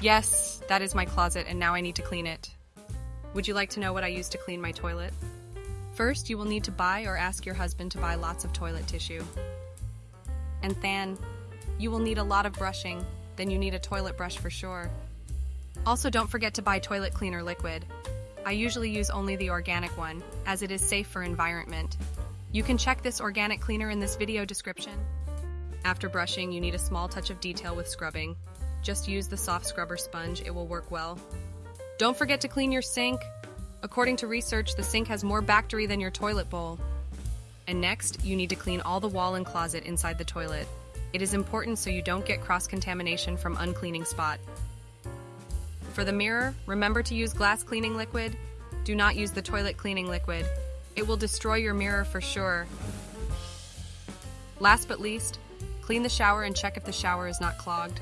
Yes, that is my closet, and now I need to clean it. Would you like to know what I use to clean my toilet? First, you will need to buy or ask your husband to buy lots of toilet tissue. And then, you will need a lot of brushing, then you need a toilet brush for sure. Also, don't forget to buy toilet cleaner liquid. I usually use only the organic one, as it is safe for environment. You can check this organic cleaner in this video description. After brushing, you need a small touch of detail with scrubbing. Just use the soft scrubber sponge, it will work well. Don't forget to clean your sink. According to research, the sink has more bacteria than your toilet bowl. And next, you need to clean all the wall and closet inside the toilet. It is important so you don't get cross-contamination from uncleaning spot. For the mirror, remember to use glass cleaning liquid. Do not use the toilet cleaning liquid. It will destroy your mirror for sure. Last but least, clean the shower and check if the shower is not clogged.